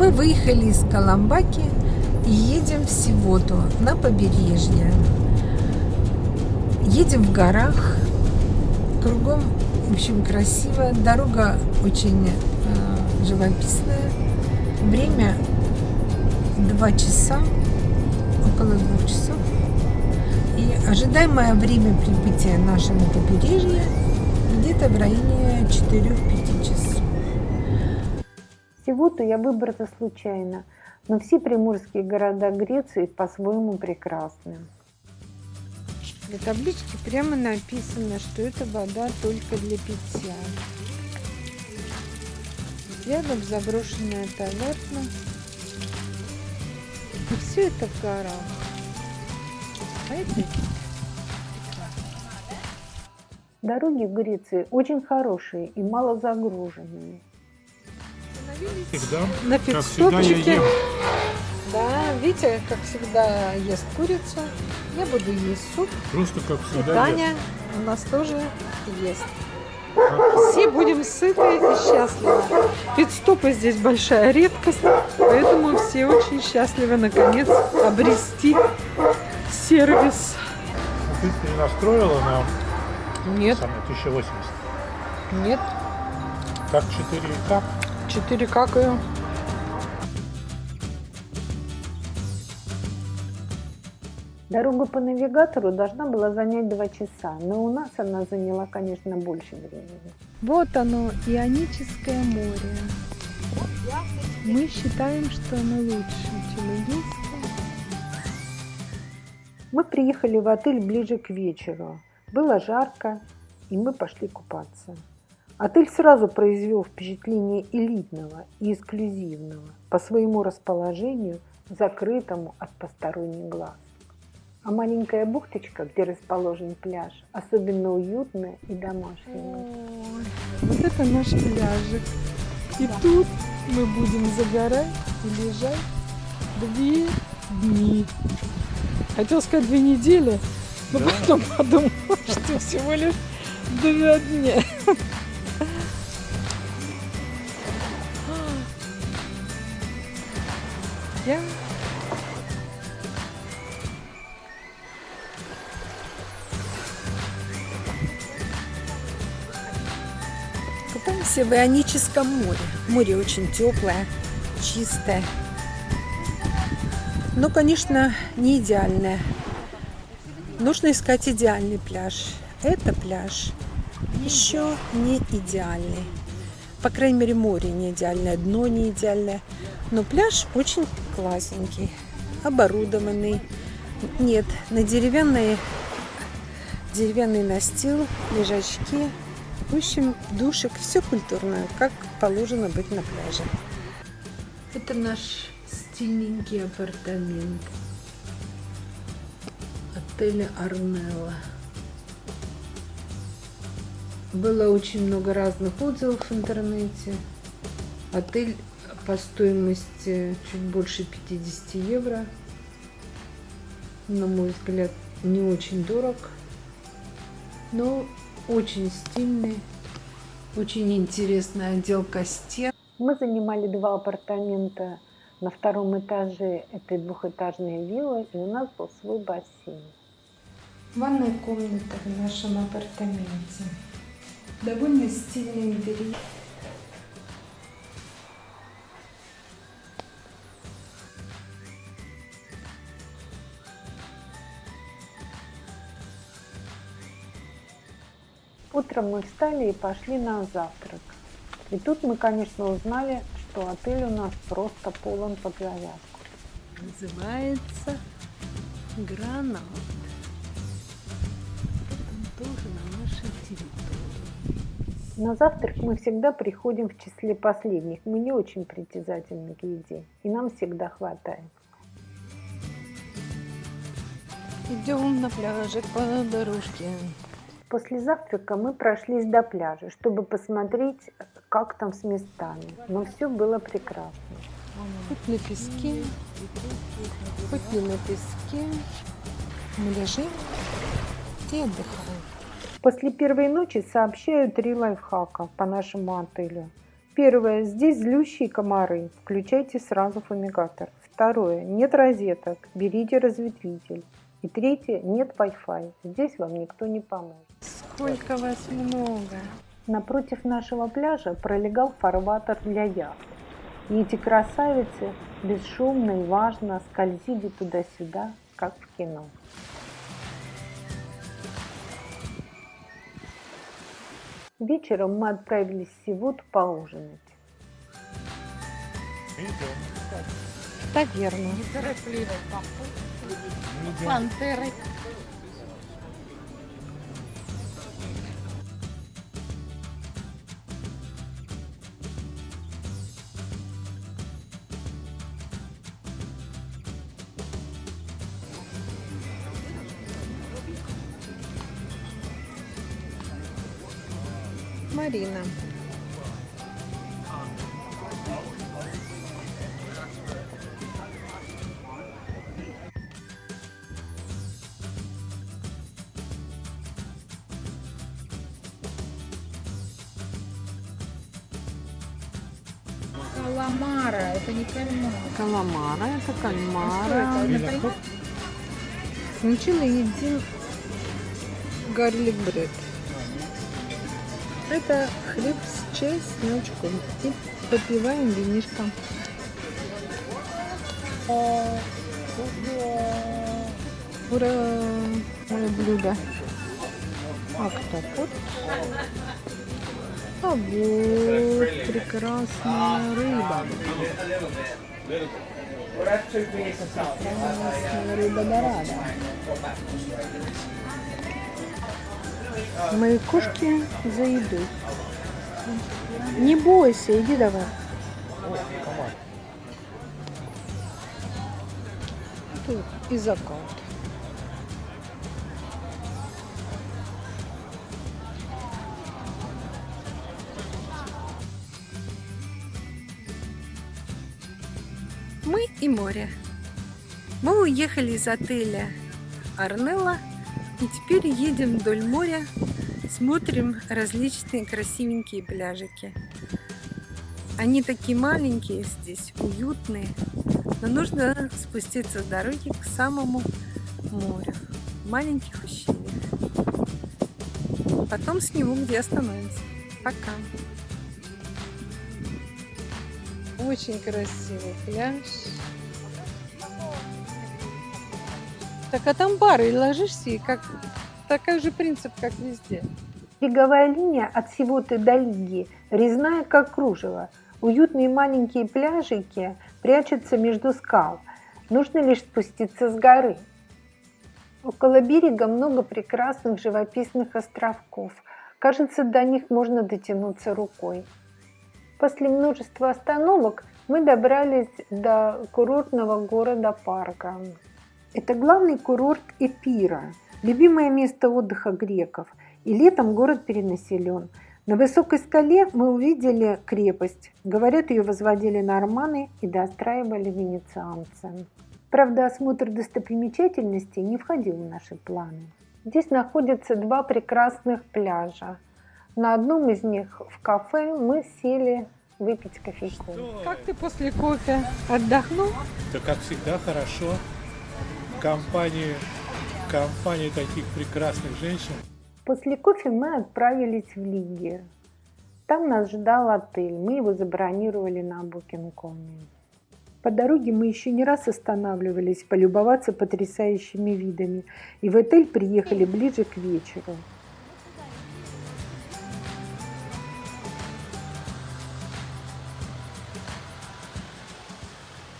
Мы выехали из Каламбаки и едем в Сивоту на побережье. Едем в горах, кругом, в общем, красиво. Дорога очень э, живописная. Время 2 часа, около двух часов. И ожидаемое время прибытия нашего побережья где-то в районе 4-5 часов. Сивуту я выбрала случайно, но все приморские города Греции по-своему прекрасны. На табличке прямо написано, что это вода только для питья. Рядом заброшенная таверна. И все это в горах. А это Дороги в Греции очень хорошие и мало загруженные. Всегда, на как всегда, я ем. Да, Витя, как всегда, ест курицу. Я буду есть суп. Просто как И всегда Таня ем. у нас тоже ест. Как- Все будем сыты и счастливы. Пидстопы здесь большая редкость, поэтому все очень счастливы наконец обрести сервис. Ты перенастроила на Нет, самое 1080. нет, Как 4К. 4 какаю. Дорога по навигатору должна была занять два часа, но у нас она заняла, конечно, больше времени. Вот оно, Ионическое море. Мы считаем, что оно лучше, чем Эгейское. Мы приехали в отель ближе к вечеру. Было жарко, и мы пошли купаться. Отель сразу произвел впечатление элитного и эксклюзивного по своему расположению, закрытому от посторонних глаз. А маленькая бухточка, где расположен пляж, особенно уютная и домашняя. Ой, вот это наш пляжик. И тут мы будем загорать и лежать две дни. Хотел сказать две недели, но Да. потом подумал, что всего лишь два дня. Я Купаемся в Ионическом море. Море очень теплое, чистое. Но, конечно, не идеальное. Нужно искать идеальный пляж. Это пляж еще не идеальный. По крайней мере, море не идеальное, дно не идеальное. Но пляж очень классненький, оборудованный. Нет, на деревянной деревянный настил, лежачки, в общем, душек, все культурное, как положено быть на пляже. Это наш стильненький апартамент отеля Арнелла. Было очень много разных отзывов в интернете. Отель по стоимости чуть больше 50 евро. На мой взгляд, не очень дорог, но очень стильный, очень интересная отделка стен. Мы занимали два апартамента на втором этаже этой двухэтажной виллы, и у нас был свой бассейн. Ванная комната в нашем апартаменте. Довольно стильный интерьер. Утром мы встали и пошли на завтрак. И тут мы, конечно, узнали, что отель у нас просто полон под завязку. Называется Гранат. Он тоже на нашей территории. На завтрак мы всегда приходим в числе последних. Мы не очень притязательны к еде, и нам всегда хватает. Идем на пляжик по дорожке. После завтрака мы прошлись до пляжа, чтобы посмотреть, как там с местами. Но все было прекрасно. Хоть на песке, хоть не на песке. Мы лежим и отдыхаем. После первой ночи сообщаю три лайфхака по нашему отелю. Первое. Здесь злющие комары. Включайте сразу фумигатор. Второе. Нет розеток. Берите разветвитель. И третье. Нет Wi-Fi. Здесь вам никто не поможет. Сколько вас много. Напротив нашего пляжа пролегал фарватер для яхт. И эти красавицы бесшумно и важно скользили туда-сюда, как в кино. Вечером мы отправились в Сивут поужинать. Идем. Таверну. Неторопливо. Пантеры. Марина. Каламара, это не кальмар. Каламара, это А что кальмара. кальмар? Сначала едим гарлик бред. Это хлеб с чесночком. И попиваем винишком. Ура! Мое блюдо. А кто тут? А вот прекрасная рыба. Прекрасная рыба дорада. Мои кошки за едой. Не бойся, иди давай. Тут и закат. Мы и море. Мы уехали из отеля Арнелла и теперь едем вдоль моря, смотрим различные красивенькие пляжики. Они такие маленькие здесь, уютные, но нужно спуститься с дороги к самому морю, маленьких ущельях. Потом сниму, где остановимся. Пока. Очень красивый пляж. Так а там бары, и ложишься, и как такой же принцип, как везде. Береговая линия от Сивоты до Лиги резная, как кружево. Уютные маленькие пляжики прячутся между скал. Нужно лишь спуститься с горы. Около берега много прекрасных живописных островков. Кажется, до них можно дотянуться рукой. После множества остановок мы добрались до курортного города-парка. Это главный курорт Эпира, любимое место отдыха греков. И летом город перенаселен. На высокой скале мы увидели крепость. Говорят, ее возводили норманы и достраивали венецианцы. Правда, осмотр достопримечательностей не входил в наши планы. Здесь находятся два прекрасных пляжа. На одном из них в кафе мы сели выпить кофейку. Как ты после кофе отдохнул? Да как всегда хорошо. Компании, компании таких прекрасных женщин. После кофе мы отправились в Лиги. Там нас ждал отель, мы его забронировали на Booking.com. По дороге мы еще не раз останавливались полюбоваться потрясающими видами, и в отель приехали ближе к вечеру.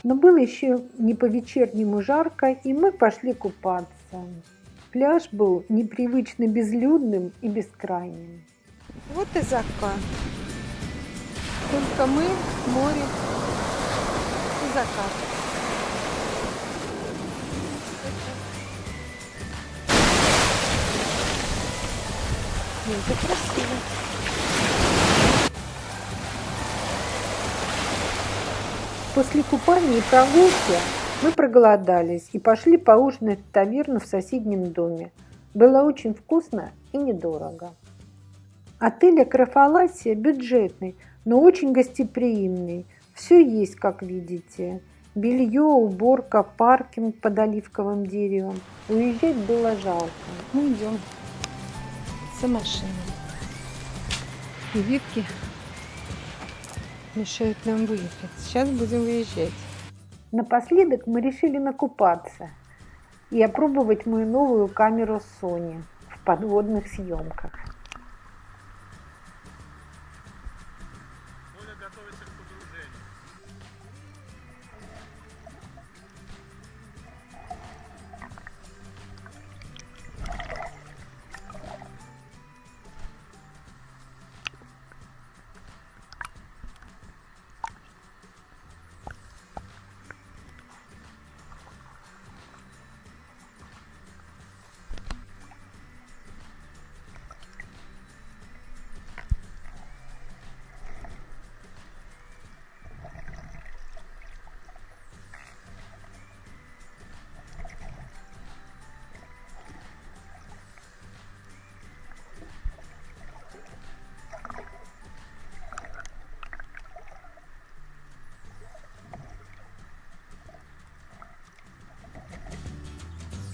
Но было еще не по-вечернему жарко, и мы пошли купаться. Пляж был непривычно безлюдным и бескрайним. Вот и закат. Только мы, море и закат. Ну, Это красиво. После купания и прогулки мы проголодались и пошли поужинать в таверну в соседнем доме. Было очень вкусно и недорого. Отель Акрофаласия бюджетный, но очень гостеприимный. Все есть, как видите. Белье, уборка, паркинг под оливковым деревом. Уезжать было жалко. Ну, идем за машиной. И ветки мешают нам выехать. Сейчас будем выезжать. Напоследок мы решили накупаться и опробовать мою новую камеру Sony в подводных съемках.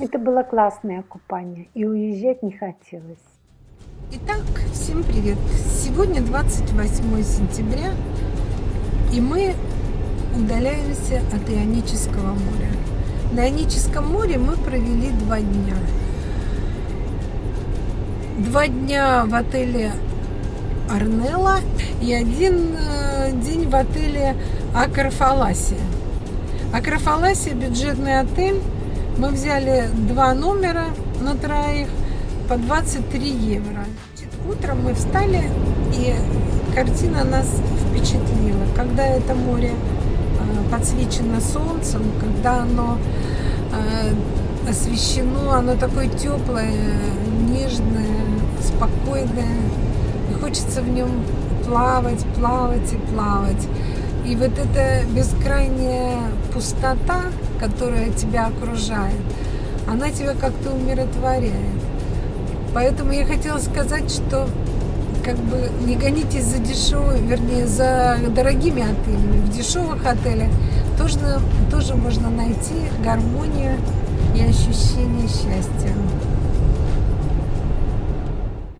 Это было классное купание, и уезжать не хотелось. Итак, всем привет! Сегодня 28 сентября, и мы удаляемся от Ионического моря. На Ионическом море мы провели два дня. Два дня в отеле Арнелла и один э, день в отеле Акрофаласия. Акрофаласия – бюджетный отель, мы взяли два номера на троих по 23 евро. Утром мы встали, и картина нас впечатлила. Когда это море э, подсвечено солнцем, когда оно э, освещено, оно такое теплое, нежное, спокойное. И хочется в нем плавать, плавать и плавать. И вот эта бескрайняя пустота, которая тебя окружает, она тебя как-то умиротворяет. Поэтому я хотела сказать, что как бы не гонитесь за дешевыми, вернее, за дорогими отелями. В дешевых отелях тоже, тоже можно найти гармонию и ощущение счастья.